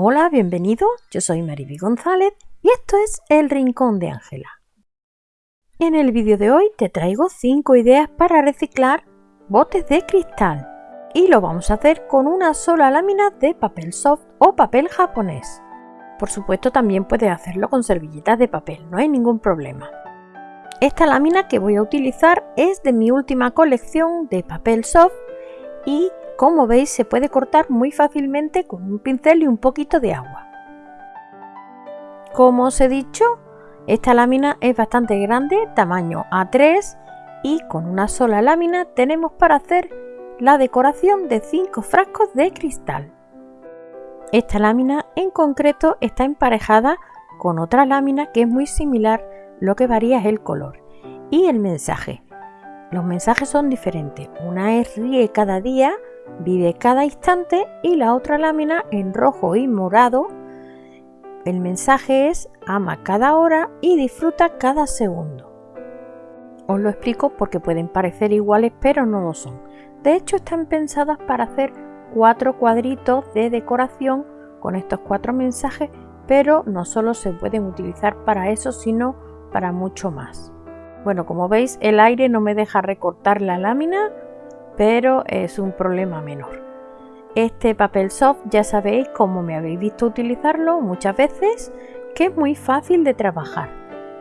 Hola, bienvenido. Yo soy Mariby González y esto es El Rincón de Ángela. En el vídeo de hoy te traigo 5 ideas para reciclar botes de cristal y lo vamos a hacer con una sola lámina de papel soft o papel japonés. Por supuesto también puedes hacerlo con servilletas de papel, no hay ningún problema. Esta lámina que voy a utilizar es de mi última colección de papel soft y como veis se puede cortar muy fácilmente con un pincel y un poquito de agua. Como os he dicho, esta lámina es bastante grande, tamaño A3 y con una sola lámina tenemos para hacer la decoración de 5 frascos de cristal. Esta lámina en concreto está emparejada con otra lámina que es muy similar lo que varía es el color y el mensaje. Los mensajes son diferentes. Una es ríe cada día, vive cada instante y la otra lámina en rojo y morado. El mensaje es ama cada hora y disfruta cada segundo. Os lo explico porque pueden parecer iguales pero no lo son. De hecho están pensadas para hacer cuatro cuadritos de decoración con estos cuatro mensajes pero no solo se pueden utilizar para eso sino para mucho más. Bueno, como veis el aire no me deja recortar la lámina, pero es un problema menor. Este papel soft ya sabéis, como me habéis visto utilizarlo muchas veces, que es muy fácil de trabajar.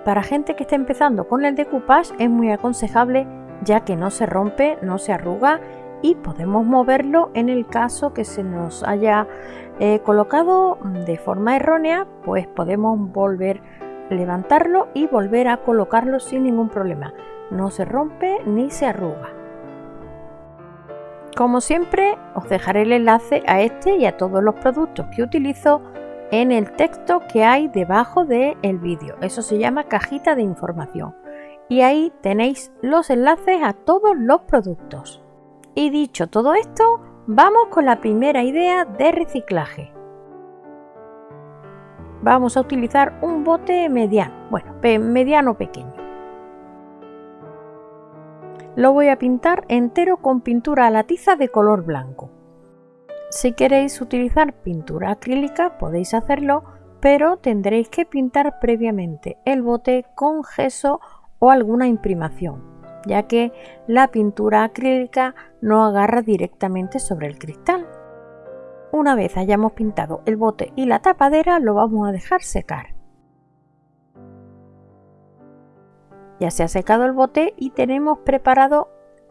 Para gente que está empezando con el decoupage es muy aconsejable ya que no se rompe, no se arruga y podemos moverlo en el caso que se nos haya eh, colocado de forma errónea, pues podemos volver levantarlo y volver a colocarlo sin ningún problema. No se rompe ni se arruga. Como siempre, os dejaré el enlace a este y a todos los productos que utilizo en el texto que hay debajo del el vídeo. Eso se llama cajita de información. Y ahí tenéis los enlaces a todos los productos. Y dicho todo esto, vamos con la primera idea de reciclaje vamos a utilizar un bote mediano, bueno, mediano pequeño. Lo voy a pintar entero con pintura a la tiza de color blanco. Si queréis utilizar pintura acrílica podéis hacerlo, pero tendréis que pintar previamente el bote con gesso o alguna imprimación, ya que la pintura acrílica no agarra directamente sobre el cristal. Una vez hayamos pintado el bote y la tapadera lo vamos a dejar secar. Ya se ha secado el bote y tenemos preparado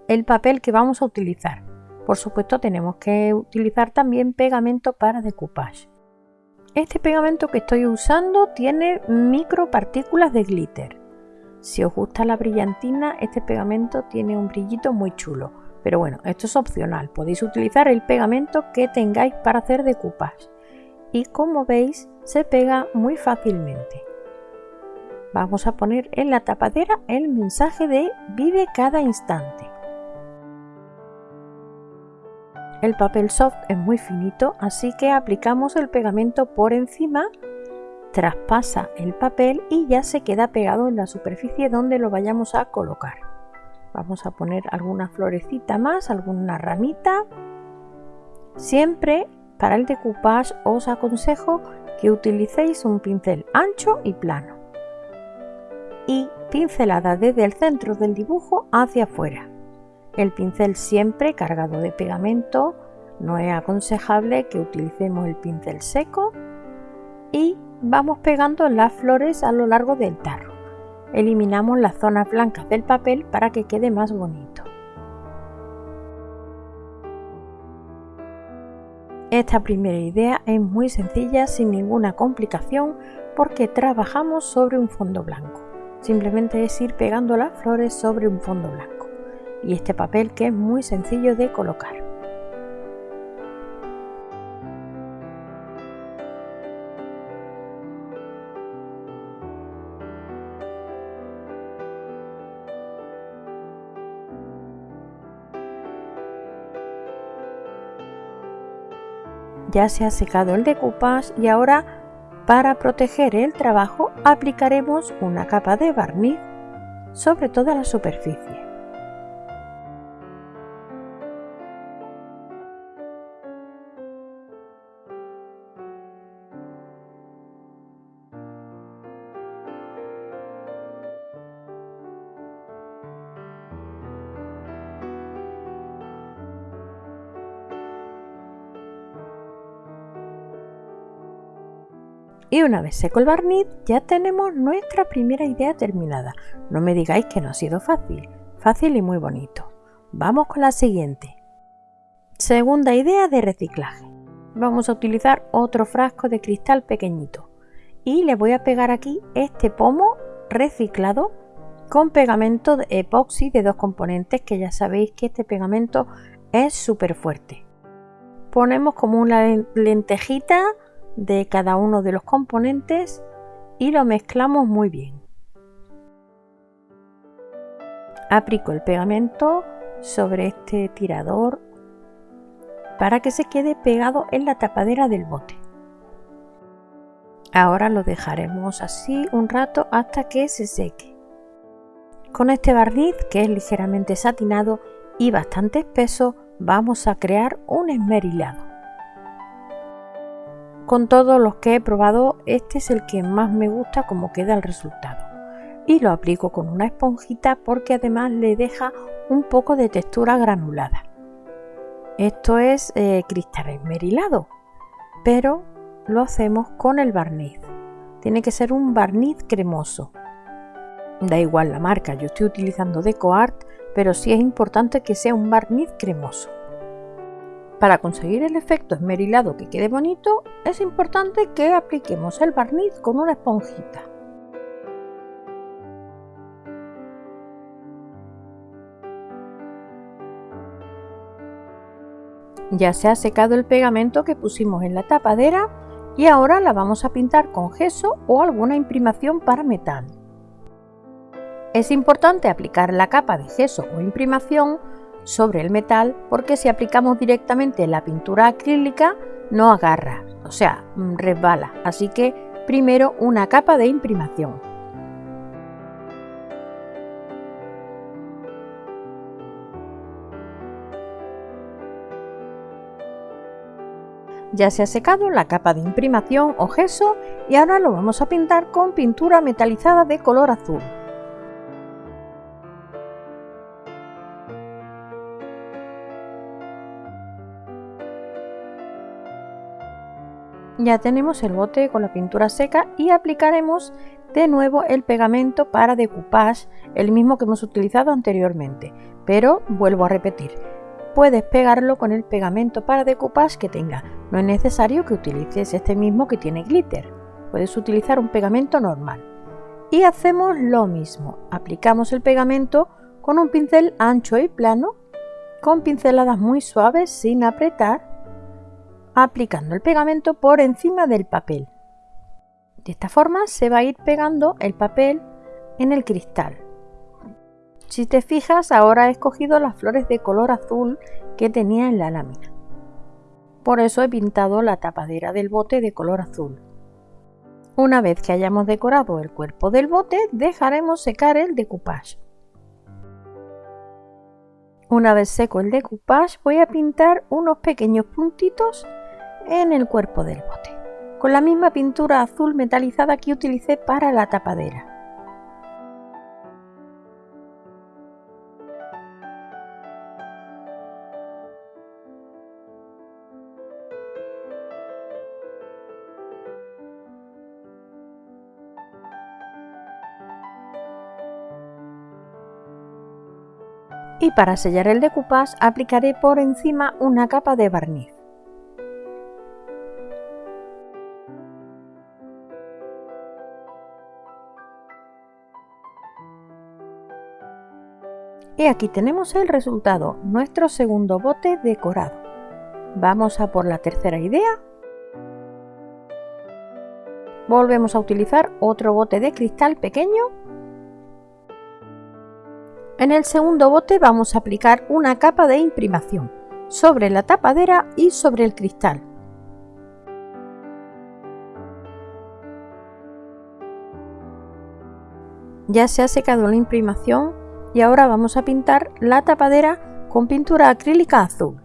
el papel que vamos a utilizar. Por supuesto tenemos que utilizar también pegamento para decoupage. Este pegamento que estoy usando tiene micropartículas de glitter. Si os gusta la brillantina, este pegamento tiene un brillito muy chulo pero bueno, esto es opcional, podéis utilizar el pegamento que tengáis para hacer decoupage y como veis se pega muy fácilmente. Vamos a poner en la tapadera el mensaje de vive cada instante. El papel soft es muy finito, así que aplicamos el pegamento por encima, traspasa el papel y ya se queda pegado en la superficie donde lo vayamos a colocar. Vamos a poner alguna florecita más, alguna ramita. Siempre para el decoupage os aconsejo que utilicéis un pincel ancho y plano. Y pincelada desde el centro del dibujo hacia afuera. El pincel siempre cargado de pegamento. No es aconsejable que utilicemos el pincel seco. Y vamos pegando las flores a lo largo del tarro eliminamos las zonas blancas del papel para que quede más bonito. Esta primera idea es muy sencilla sin ninguna complicación porque trabajamos sobre un fondo blanco. Simplemente es ir pegando las flores sobre un fondo blanco. Y este papel que es muy sencillo de colocar. ya se ha secado el decoupage y ahora para proteger el trabajo aplicaremos una capa de barniz sobre toda la superficie. Una vez seco el barniz, ya tenemos nuestra primera idea terminada. No me digáis que no ha sido fácil, fácil y muy bonito. Vamos con la siguiente. Segunda idea de reciclaje. Vamos a utilizar otro frasco de cristal pequeñito y le voy a pegar aquí este pomo reciclado con pegamento de epoxi de dos componentes que ya sabéis que este pegamento es súper fuerte. Ponemos como una lentejita de cada uno de los componentes y lo mezclamos muy bien. Aplico el pegamento sobre este tirador para que se quede pegado en la tapadera del bote. Ahora lo dejaremos así un rato hasta que se seque. Con este barniz que es ligeramente satinado y bastante espeso vamos a crear un esmerilado. Con todos los que he probado este es el que más me gusta como queda el resultado y lo aplico con una esponjita porque además le deja un poco de textura granulada. Esto es eh, cristal esmerilado, pero lo hacemos con el barniz. Tiene que ser un barniz cremoso. Da igual la marca, yo estoy utilizando DecoArt, pero sí es importante que sea un barniz cremoso. Para conseguir el efecto esmerilado que quede bonito, es importante que apliquemos el barniz con una esponjita. Ya se ha secado el pegamento que pusimos en la tapadera y ahora la vamos a pintar con gesso o alguna imprimación para metal. Es importante aplicar la capa de gesso o imprimación sobre el metal porque si aplicamos directamente la pintura acrílica no agarra, o sea, resbala, así que primero una capa de imprimación. Ya se ha secado la capa de imprimación o gesso y ahora lo vamos a pintar con pintura metalizada de color azul. Ya tenemos el bote con la pintura seca y aplicaremos de nuevo el pegamento para decoupage, el mismo que hemos utilizado anteriormente, pero vuelvo a repetir, puedes pegarlo con el pegamento para decoupage que tenga. No es necesario que utilices este mismo que tiene glitter. Puedes utilizar un pegamento normal. Y hacemos lo mismo. Aplicamos el pegamento con un pincel ancho y plano, con pinceladas muy suaves sin apretar, aplicando el pegamento por encima del papel. De esta forma se va a ir pegando el papel en el cristal. Si te fijas, ahora he escogido las flores de color azul que tenía en la lámina. Por eso he pintado la tapadera del bote de color azul. Una vez que hayamos decorado el cuerpo del bote, dejaremos secar el decoupage. Una vez seco el decoupage, voy a pintar unos pequeños puntitos en el cuerpo del bote, con la misma pintura azul metalizada que utilicé para la tapadera. y para sellar el decoupage aplicaré por encima una capa de barniz. Y aquí tenemos el resultado, nuestro segundo bote decorado. Vamos a por la tercera idea. Volvemos a utilizar otro bote de cristal pequeño en el segundo bote vamos a aplicar una capa de imprimación sobre la tapadera y sobre el cristal. Ya se ha secado la imprimación y ahora vamos a pintar la tapadera con pintura acrílica azul.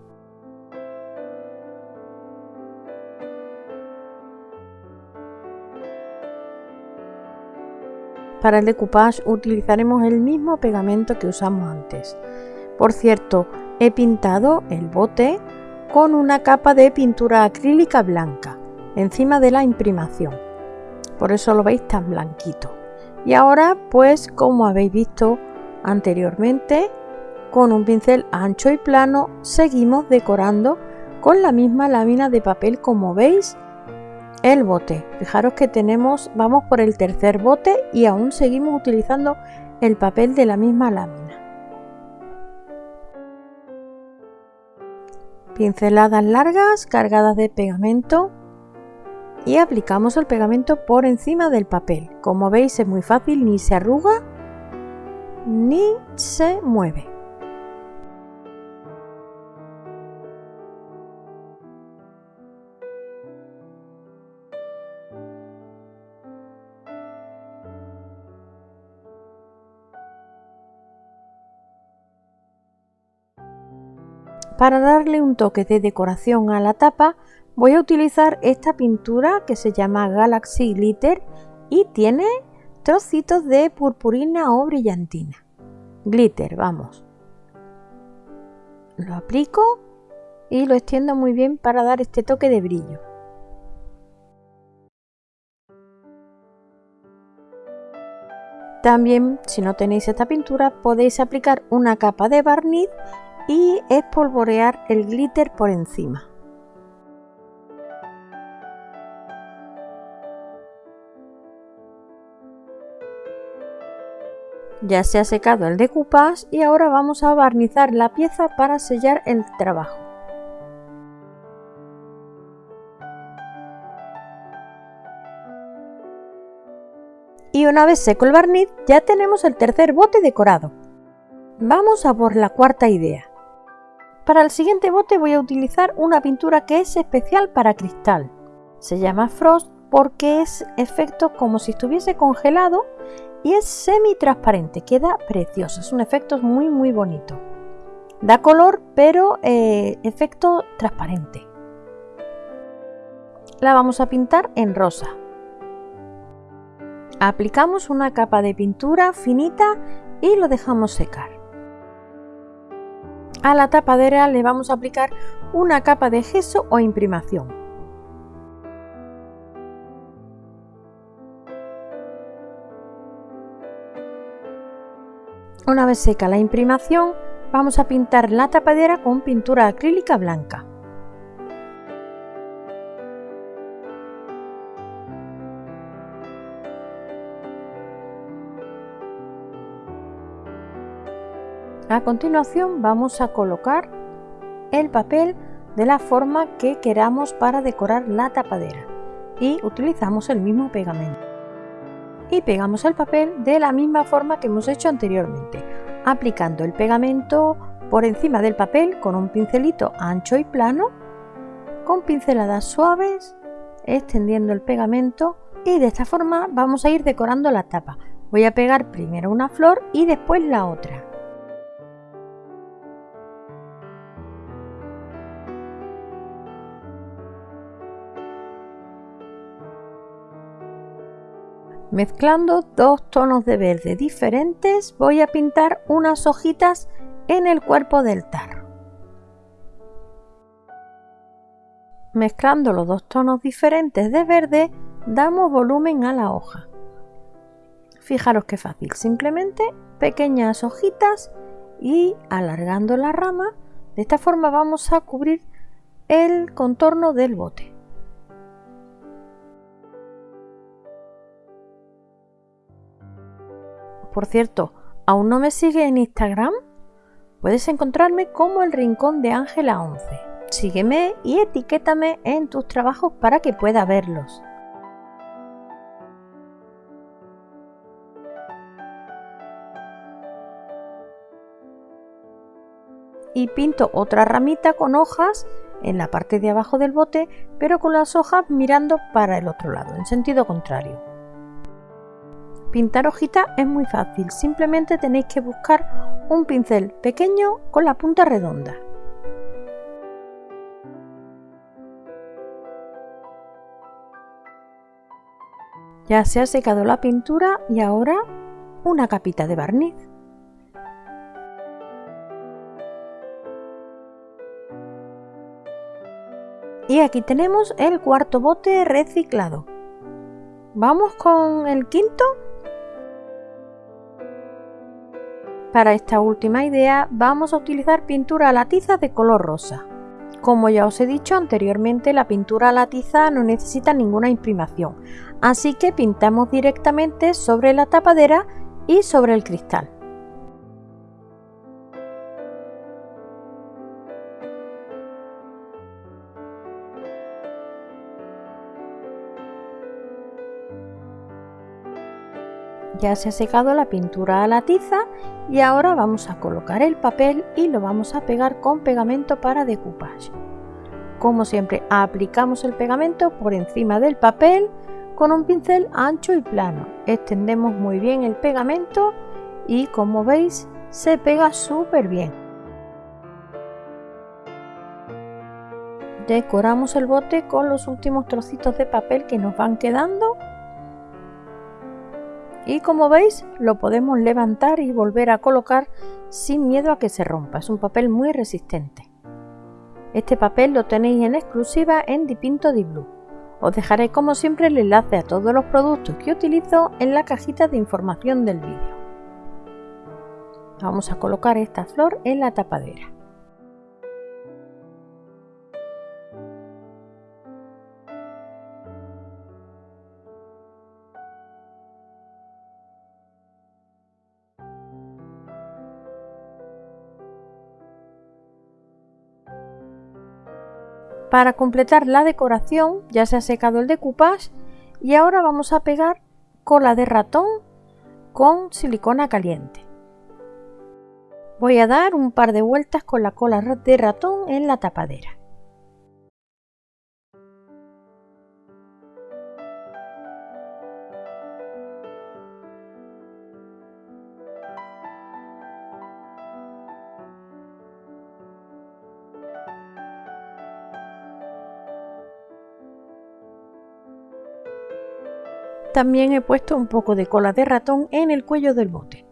Para el decoupage utilizaremos el mismo pegamento que usamos antes. Por cierto, he pintado el bote con una capa de pintura acrílica blanca encima de la imprimación. por eso lo veis tan blanquito. Y ahora, pues como habéis visto anteriormente, con un pincel ancho y plano seguimos decorando con la misma lámina de papel como veis el bote. Fijaros que tenemos, vamos por el tercer bote y aún seguimos utilizando el papel de la misma lámina. Pinceladas largas cargadas de pegamento y aplicamos el pegamento por encima del papel. Como veis es muy fácil, ni se arruga ni se mueve. Para darle un toque de decoración a la tapa voy a utilizar esta pintura que se llama Galaxy Glitter y tiene trocitos de purpurina o brillantina. Glitter, vamos. Lo aplico y lo extiendo muy bien para dar este toque de brillo. También, si no tenéis esta pintura, podéis aplicar una capa de barniz y espolvorear el glitter por encima. Ya se ha secado el decoupage y ahora vamos a barnizar la pieza para sellar el trabajo. Y una vez seco el barniz ya tenemos el tercer bote decorado. Vamos a por la cuarta idea. Para el siguiente bote voy a utilizar una pintura que es especial para cristal. Se llama Frost porque es efecto como si estuviese congelado y es semi transparente, queda precioso, es un efecto muy muy bonito. Da color pero eh, efecto transparente. La vamos a pintar en rosa. Aplicamos una capa de pintura finita y lo dejamos secar. A la tapadera le vamos a aplicar una capa de gesso o imprimación. Una vez seca la imprimación, vamos a pintar la tapadera con pintura acrílica blanca. A continuación vamos a colocar el papel de la forma que queramos para decorar la tapadera y utilizamos el mismo pegamento. Y pegamos el papel de la misma forma que hemos hecho anteriormente, aplicando el pegamento por encima del papel con un pincelito ancho y plano, con pinceladas suaves, extendiendo el pegamento y de esta forma vamos a ir decorando la tapa. Voy a pegar primero una flor y después la otra. Mezclando dos tonos de verde diferentes voy a pintar unas hojitas en el cuerpo del tarro. Mezclando los dos tonos diferentes de verde damos volumen a la hoja. Fijaros qué fácil, simplemente pequeñas hojitas y alargando la rama, de esta forma vamos a cubrir el contorno del bote. Por cierto, ¿aún no me sigue en Instagram? Puedes encontrarme como el Rincón de Ángela 11. Sígueme y etiquétame en tus trabajos para que pueda verlos. Y pinto otra ramita con hojas en la parte de abajo del bote, pero con las hojas mirando para el otro lado, en sentido contrario. Pintar hojitas es muy fácil, simplemente tenéis que buscar un pincel pequeño con la punta redonda. Ya se ha secado la pintura y ahora una capita de barniz. Y aquí tenemos el cuarto bote reciclado. Vamos con el quinto. Para esta última idea vamos a utilizar pintura a la tiza de color rosa. Como ya os he dicho anteriormente, la pintura a la tiza no necesita ninguna imprimación, así que pintamos directamente sobre la tapadera y sobre el cristal. Ya se ha secado la pintura a la tiza y ahora vamos a colocar el papel y lo vamos a pegar con pegamento para decoupage. Como siempre aplicamos el pegamento por encima del papel con un pincel ancho y plano. Extendemos muy bien el pegamento y como veis se pega súper bien. Decoramos el bote con los últimos trocitos de papel que nos van quedando y como veis lo podemos levantar y volver a colocar sin miedo a que se rompa. Es un papel muy resistente. Este papel lo tenéis en exclusiva en Dipinto Di Blue. Os dejaré como siempre el enlace a todos los productos que utilizo en la cajita de información del vídeo. Vamos a colocar esta flor en la tapadera. Para completar la decoración ya se ha secado el decoupage y ahora vamos a pegar cola de ratón con silicona caliente. Voy a dar un par de vueltas con la cola de ratón en la tapadera. También he puesto un poco de cola de ratón en el cuello del bote.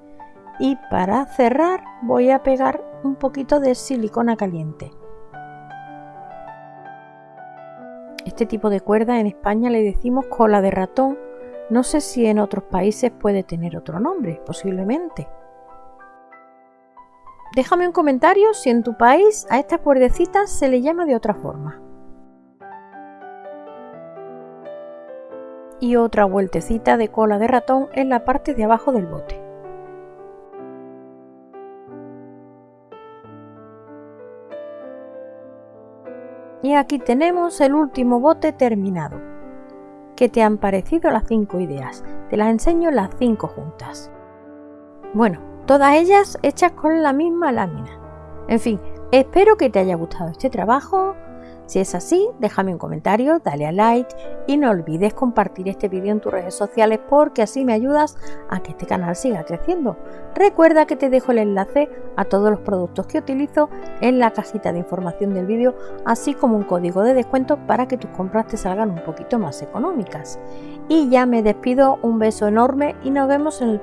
Y para cerrar voy a pegar un poquito de silicona caliente. Este tipo de cuerda en España le decimos cola de ratón. No sé si en otros países puede tener otro nombre, posiblemente. Déjame un comentario si en tu país a estas cuerdecitas se le llama de otra forma. Y otra vueltecita de cola de ratón en la parte de abajo del bote. Y aquí tenemos el último bote terminado. ¿Qué te han parecido las 5 ideas? Te las enseño las 5 juntas. Bueno, todas ellas hechas con la misma lámina. En fin, espero que te haya gustado este trabajo si es así, déjame un comentario, dale a like y no olvides compartir este vídeo en tus redes sociales porque así me ayudas a que este canal siga creciendo. Recuerda que te dejo el enlace a todos los productos que utilizo en la cajita de información del vídeo, así como un código de descuento para que tus compras te salgan un poquito más económicas. Y ya me despido, un beso enorme y nos vemos en el